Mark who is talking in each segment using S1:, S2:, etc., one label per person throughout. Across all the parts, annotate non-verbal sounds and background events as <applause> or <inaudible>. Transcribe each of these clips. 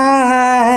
S1: Hi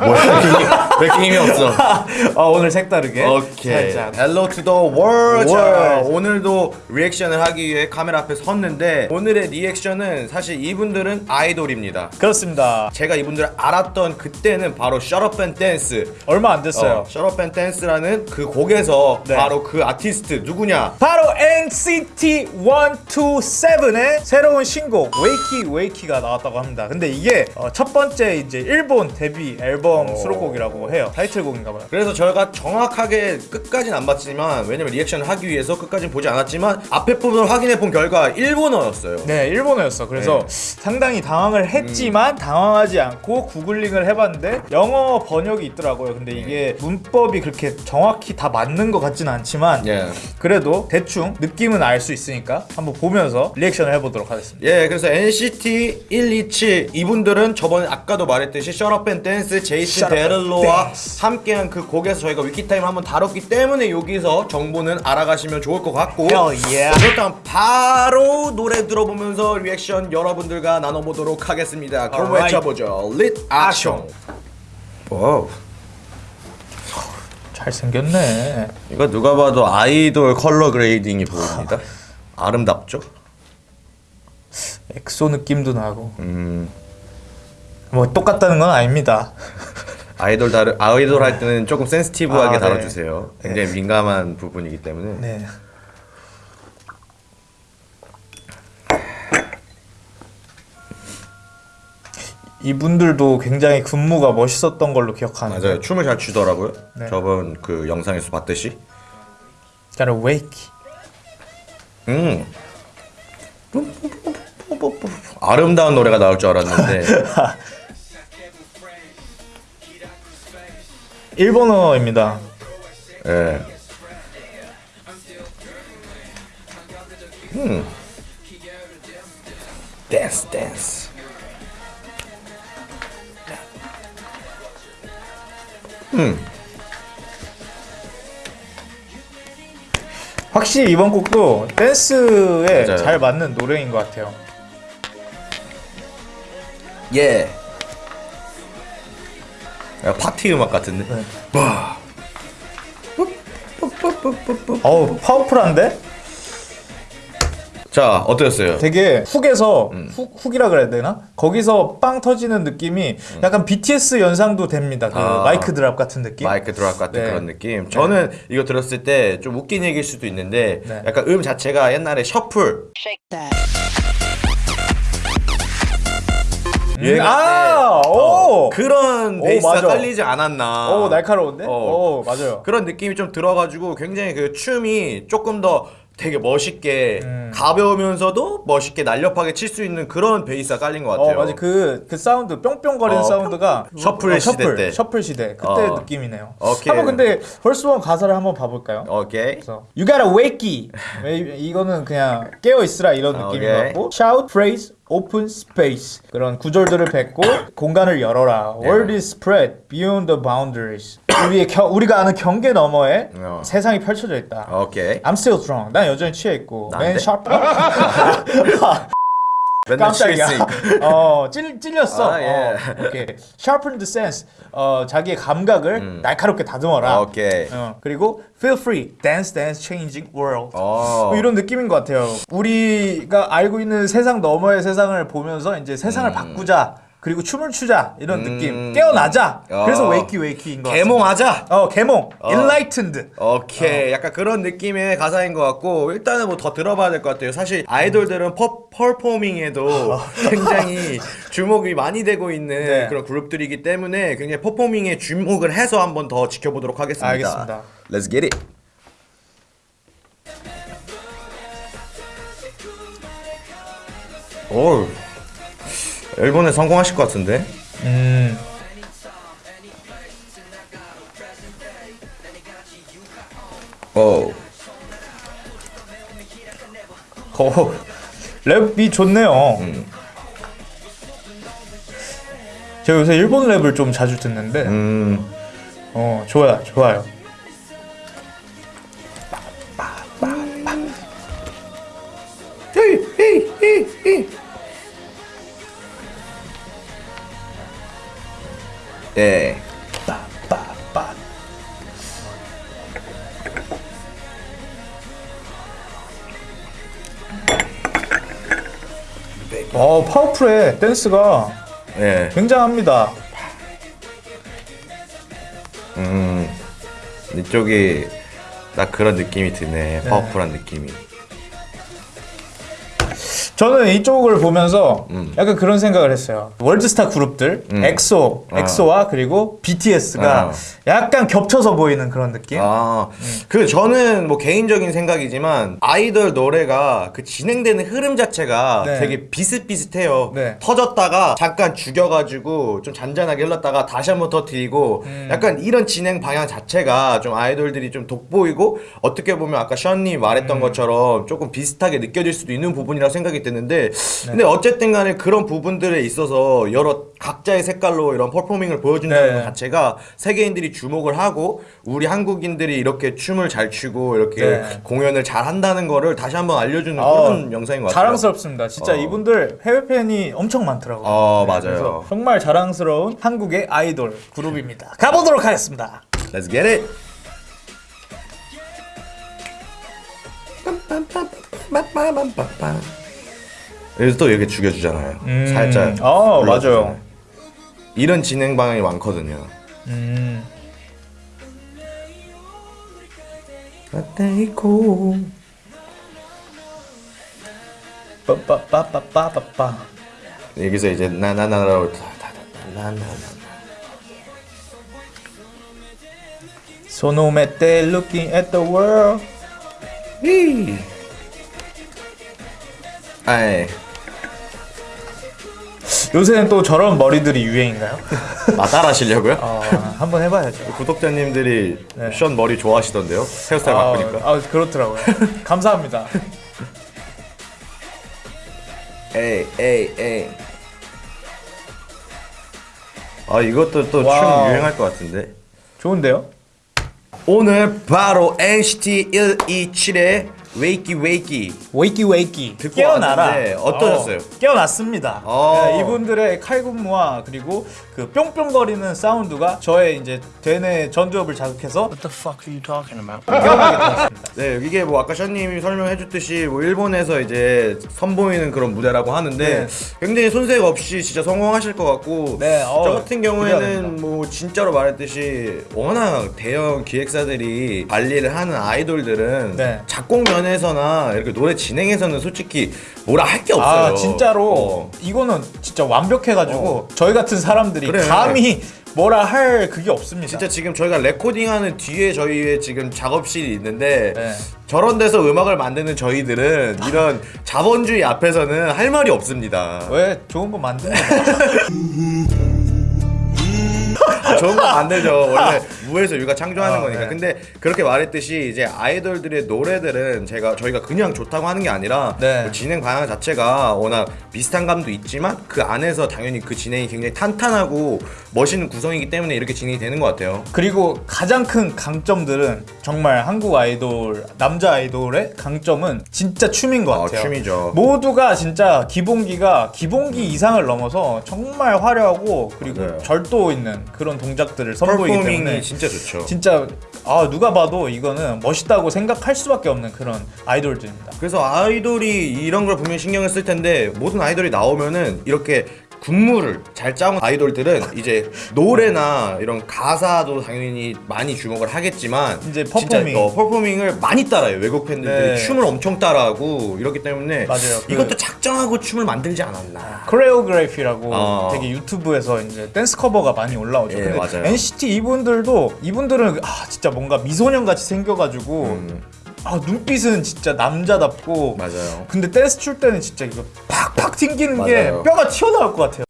S2: 뭐 <laughs> 이렇게 힘이 없어? <laughs>
S1: 어, 오늘 색다르게.
S2: 오케이.
S1: 살짝.
S2: Hello to the world 자,
S1: World.
S2: 오늘도 리액션을 하기 위해 카메라 앞에 섰는데 오늘의 리액션은 사실 이분들은 아이돌입니다.
S1: 그렇습니다.
S2: 제가 이분들을 알았던 그때는 바로 Shut Up and Dance.
S1: 얼마 안 됐어요.
S2: 어, Shut Up and Dance라는 그 곡에서
S1: 네.
S2: 바로 그 아티스트 누구냐?
S1: 바로 NCT 127의 새로운 신곡 Wakey Wakey가 나왔다고 합니다. 근데 이게 어, 첫 번째 이제 일본 데뷔 앨범 수록곡이라고 해요. 타이틀곡인가 봐요.
S2: 그래서 저희가 정확하게 끝까지는 안 봤지만 왜냐면 리액션을 하기 위해서 끝까지는 보지 않았지만 앞에 부분을 확인해 본 결과 일본어였어요
S1: 네, 일본어였어. 그래서
S2: 네.
S1: 상당히 당황을 했지만 당황하지 않고 구글링을 해봤는데 영어 번역이 있더라고요. 근데 이게 문법이 그렇게 정확히 다 맞는 것 같지는 않지만
S2: 예.
S1: 그래도 대충 느낌은 알 수 있으니까 한번 보면서 리액션을 해보도록 하겠습니다.
S2: 예, 그래서 NCT 127 이분들은 저번에 아까도 말했듯이 and Dance 제이슨 데를로와 함께한 그 곡에서 저희가 위키타임을 한번 다뤘기 때문에 여기서 정보는 알아가시면 좋을 것 같고
S1: Hell yeah.
S2: 그렇다면 바로 노래 들어보면서 리액션 여러분들과 나눠보도록 하겠습니다 그럼
S1: Alright.
S2: 외쳐보죠 릿 아숑 와우
S1: 잘생겼네.
S2: 이거 누가 봐도 아이돌 color grading이 보입니다 아름답죠?
S1: 엑소 느낌도 나고.
S2: 음
S1: 뭐 똑같다는 건 아닙니다.
S2: 아이돌 다루 아이돌 할 때는 조금 센시티브하게
S1: 아, 네.
S2: 다뤄주세요. 굉장히 민감한 부분이기 때문에.
S1: 네. 이분들도 굉장히 군무가 멋있었던 걸로 기억하는데.
S2: 맞아요. 춤을 잘 추더라고요.
S1: 네.
S2: 저번 그 영상에서 봤듯이.
S1: Gotta wake.
S2: 음. 아름다운 노래가 나올 줄 알았는데 <laughs>
S1: 일본어입니다.
S2: 예. 음. 댄스 댄스. 음.
S1: 확실히 이번 곡도 댄스에
S2: 맞아요.
S1: 잘 맞는 노래인 것 같아요.
S2: 예. 야, 파티 음악 같은데.
S1: 네.
S2: 와.
S1: 어우 파워풀한데?
S2: 자, 어떠셨어요?
S1: 되게 hook에서
S2: 음.
S1: hook, hook이라 그래야 되나? 거기서 빵 터지는 느낌이 약간 BTS 연상도 됩니다. 그
S2: 음. 아.
S1: Mic Drop 같은 느낌.
S2: Mic Drop 같은
S1: 네.
S2: 그런 느낌. 저는 이거 들었을 때 좀 웃긴 얘기일 수도 있는데
S1: 네.
S2: 약간 음 자체가 옛날에 셔플 유행할
S1: 아,
S2: 때
S1: 오!
S2: 어, 그런
S1: 오,
S2: 베이스가
S1: 맞아.
S2: 깔리지 않았나.
S1: 오 날카로운데?
S2: 어.
S1: 오 맞아요.
S2: 그런 느낌이 좀 들어가지고 굉장히 그 춤이 조금 더 되게 멋있게
S1: 음.
S2: 가벼우면서도 멋있게 날렵하게 칠 수 있는 그런 베이스가 깔린
S1: 것어
S2: 같아요.
S1: 맞아 그, 그 사운드 뿅뿅거리는
S2: 어,
S1: 사운드가
S2: 셔플
S1: 어,
S2: 시대
S1: 셔플,
S2: 때.
S1: 셔플 시대 그때
S2: 어.
S1: 느낌이네요.
S2: 오케이.
S1: 한번 근데 펄스원 가사를 한번 봐볼까요?
S2: 오케이.
S1: 그래서 You gotta wakey 이거는 그냥 깨어 있으라 이런 느낌인 것. 같고 Shout, praise, open space 그런 구절들을 뱉고 공간을 열어라 World is spread beyond the boundaries 우리의 겨, 우리가 아는 경계 너머에
S2: 어.
S1: 세상이 펼쳐져 있다.
S2: 오케이.
S1: I'm still strong. 난 여전히 취해 있고. Man sharp.
S2: 맨날
S1: 깜짝이야. <laughs> 어, 찔, 찔렸어.
S2: 아, 예.
S1: 어, 오케이. Sharpen the sense. 어, 자기의 감각을 날카롭게 다듬어라.
S2: 음. 오케이.
S1: 어, 그리고 feel free. Dance, dance, changing world.
S2: 어.
S1: 뭐 이런 느낌인 것 같아요. 우리가 알고 있는 세상 너머의 세상을 보면서 이제 세상을 바꾸자. 그리고 춤을 추자. 이런 느낌.
S2: 음.
S1: 깨어나자.
S2: 어.
S1: 그래서 Wakey Wakey인 것
S2: 계몽하자.
S1: 어 계몽. enlightened.
S2: 오케이. 약간 그런 느낌의 가사인 것 같고 일단은 뭐 더 들어봐야 될 것 같아요. 사실 아이돌들은 퍼, performing에도 <laughs> 굉장히 주목이 많이 되고 있는
S1: 네.
S2: 그런 그룹들이기 때문에 굉장히 퍼포밍에 주목을 해서 한번 더 지켜보도록 하겠습니다.
S1: 알겠습니다.
S2: Let's get it. 오 일본에 성공하실 것 같은데
S1: 음.
S2: 오
S1: 어, 랩이 좋네요. 제가 요새 일본 랩을 좀 자주 듣는데,
S2: 음.
S1: 어, 좋아요, 좋아요.
S2: 네.
S1: 빠빠빠. 어 파워풀해 댄스가
S2: 네.
S1: 굉장합니다.
S2: 음. 이쪽이 딱 그런 느낌이 드네. 파워풀한 느낌이.
S1: 저는 이쪽을 보면서
S2: 음.
S1: 약간 그런 생각을 했어요. 월드스타 그룹들,
S2: 음.
S1: 엑소,
S2: 아.
S1: 엑소와 그리고 BTS가
S2: 아.
S1: 약간 겹쳐서 보이는 그런 느낌.
S2: 아, 그 저는 뭐 개인적인 생각이지만 아이돌 노래가 그 진행되는 흐름 자체가
S1: 네.
S2: 되게 비슷비슷해요.
S1: 네.
S2: 터졌다가 잠깐 죽여가지고 좀 잔잔하게 흘렀다가 다시 한번 터트리고
S1: 음.
S2: 약간 이런 진행 방향 자체가 좀 아이돌들이 좀 돋보이고 어떻게 보면 아까 션님
S1: 음.
S2: 말했던 것처럼 조금 비슷하게 느껴질 수도 있는 부분이라고 생각이 드는데
S1: 네.
S2: 근데 어쨌든 간에 그런 부분들에 있어서 여러 각자의 색깔로 이런 퍼포밍을 보여준다는
S1: 네.
S2: 것 자체가 세계인들이 주목을 하고 우리 한국인들이 이렇게 춤을 잘 추고 이렇게
S1: 네.
S2: 공연을 잘 한다는 거를 다시 한번 알려주는
S1: 어,
S2: 그런 영상인 것 같아요.
S1: 자랑스럽습니다. 진짜
S2: 어.
S1: 이분들 해외 팬이 엄청 많더라고요.
S2: 어, 맞아요.
S1: 그래서 정말 자랑스러운 한국의 아이돌 그룹입니다. 가보도록 하겠습니다.
S2: Let's get it. 여기서 또 이렇게 죽여주잖아요.
S1: 음.
S2: 살짝.
S1: 어. 맞아요.
S2: 이런 진행 방향이 많거든요.
S1: 음.
S2: 라떼이코.
S1: 빠빠빠빠빠빠.
S2: 여기서 이제 나나나라고 나나나.
S1: 소노메 때 looking at the world.
S2: 이. 아이.
S1: 요새는 또 저런 머리들이 유행인가요? <laughs>
S2: 아 따라하시려고요?
S1: 어, 한번 해봐야죠.
S2: 구독자님들이
S1: 네.
S2: 션 머리 좋아하시던데요? 헤어스타일 바꾸니까.
S1: 아, 아, 그렇더라고요. <laughs> 감사합니다.
S2: 에이 에이 에이. 아 이것도 또 춤. 유행할 것 같은데.
S1: 좋은데요?
S2: 오늘 바로 NCT 127의
S1: Wakey Wakey. Wakey Wakey
S2: 듣고
S1: 깨어나라
S2: 왔는데 어떠셨어요?
S1: 어, 깨어났습니다
S2: 어.
S1: 네, 이분들의 칼군무와 그리고 그 뿅뿅거리는 사운드가 저의 이제 대뇌 전두엽을 자극해서
S3: What the fuck are you talking about?
S2: 네 이게 뭐 아까 션님이 설명해줬듯이 뭐 일본에서 이제 선보이는 그런 무대라고 하는데
S1: 네.
S2: 굉장히 손색 없이 진짜 성공하실 것 같고
S1: 네, 어,
S2: 저 같은 경우에는. 뭐 진짜로 말했듯이 워낙 대형 기획사들이 관리를 하는 아이돌들은
S1: 네.
S2: 작곡 면 에서나 이렇게 노래 진행에서는 솔직히 뭐라 할 게 없어요.
S1: 아 진짜로
S2: 어.
S1: 이거는 진짜 완벽해가지고 저희 같은 사람들이
S2: 그래.
S1: 감히 뭐라 할 그게 없습니다
S2: 진짜 지금 저희가 레코딩하는 뒤에 저희의 지금 작업실이 있는데
S1: 네.
S2: 저런 데서 음악을 만드는 저희들은 이런 자본주의 앞에서는 할 말이 없습니다.
S1: 왜 좋은 거 만드는 <laughs>
S2: 좋은 거 만들죠. 원래 <laughs> 무에서 유가 창조하는
S1: 아,
S2: 거니까.
S1: 네.
S2: 근데 그렇게 말했듯이 이제 아이돌들의 노래들은 제가 저희가 그냥 좋다고 하는 게 아니라
S1: 네.
S2: 그 진행 방향 자체가 워낙 비슷한 감도 있지만 그 안에서 당연히 그 진행이 굉장히 탄탄하고 멋있는 구성이기 때문에 이렇게 진행이 되는 것 같아요.
S1: 그리고 가장 큰 강점들은 정말 한국 아이돌 남자 아이돌의 강점은 진짜 춤인 것
S2: 아,
S1: 같아요.
S2: 춤이죠.
S1: 모두가 진짜 기본기가 기본기 이상을 넘어서 정말 화려하고 그리고
S2: 맞아요.
S1: 절도 있는 그런 동작들을 선보이기 때문에
S2: 진짜 좋죠.
S1: 진짜 아 누가 봐도 이거는 멋있다고 생각할 수밖에 없는 그런 아이돌들입니다.
S2: 그래서 아이돌이 이런 걸 분명히 신경을 쓸 텐데 모든 아이돌이 나오면은 이렇게 군무를 잘 짜온 아이돌들은 이제 노래나 이런 가사도 당연히 많이 주목을 하겠지만
S1: 이제 퍼포밍.
S2: 어, 퍼포밍을 많이 따라요 외국 팬들들이
S1: 네.
S2: 춤을 엄청 따라하고 이렇기 때문에
S1: 맞아요. 그-
S2: 이것도 작정하고 춤을 만들지 않았나
S1: 코레오그래피라고
S2: 어.
S1: 되게 유튜브에서 이제 댄스 커버가 많이 올라오죠.
S2: 예,
S1: 근데
S2: 맞아요.
S1: NCT 이분들도 이분들은 아 진짜 뭔가 미소년 같이 생겨가지고
S2: 음.
S1: 아 눈빛은 진짜 남자답고
S2: 맞아요
S1: 근데 댄스 출 때는 진짜 이거 팍팍 튕기는 게
S2: 맞아요.
S1: 뼈가 튀어나올 것 같아요.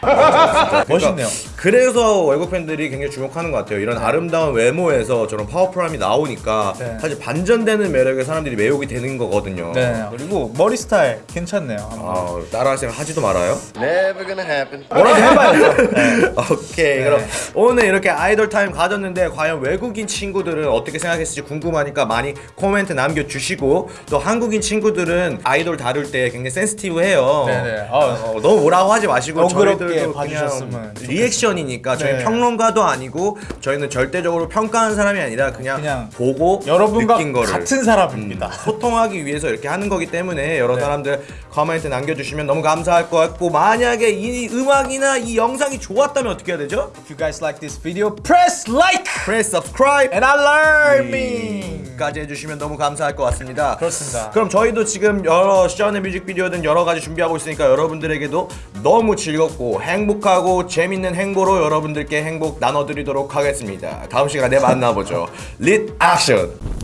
S1: <laughs> 멋있네요.
S2: 그래서 외국 팬들이 굉장히 주목하는 것 같아요. 이런 아름다운 외모에서 저런 powerful함이 나오니까
S1: 네.
S2: 사실 반전되는 매력에 사람들이 매혹이 되는 거거든요.
S1: 네 그리고 머리 스타일 괜찮네요.
S2: 아, 생각 하지도 말아요.
S4: Never gonna happen.
S1: 뭐라도 해봐야죠. <laughs> 네.
S2: 오케이 그럼 오늘 이렇게 아이돌 타임 가졌는데 과연 외국인 친구들은 어떻게 생각했을지 궁금하니까 많이 코멘트 남겨주시고 또 한국인 친구들은 아이돌 다룰 때 굉장히 센스티브해요
S1: 네네. 아,
S2: 어, 너무 뭐라고 하지 마시고 저희들도
S1: 봐주셨으면
S2: 그냥
S1: 좋겠습니다.
S2: 리액션 이니까 저희
S1: 네.
S2: 평론가도 아니고 저희는 절대적으로 평가하는 사람이 아니라 그냥,
S1: 그냥
S2: 보고
S1: 여러분과
S2: 느낀 거를
S1: 같은 사람입니다.
S2: 음, 소통하기 위해서 이렇게 하는 거기 때문에 여러 사람들 커멘트 남겨주시면 너무 감사할 것 같고 만약에 이 음악이나 이 영상이 좋았다면 어떻게 해야 되죠?
S1: If you guys like this video, press like
S2: Press subscribe
S1: and alarming.
S2: 까지 해주시면 너무 감사할 것 같습니다.
S1: 그렇습니다.
S2: 그럼 저희도 지금 여러 시전의 뮤직비디오든 여러 가지 준비하고 있으니까 여러분들에게도 너무 즐겁고 행복하고 재밌는 행보로 여러분들께 행복 나눠드리도록 하겠습니다. 다음 시간에 만나보죠. 릿 액션!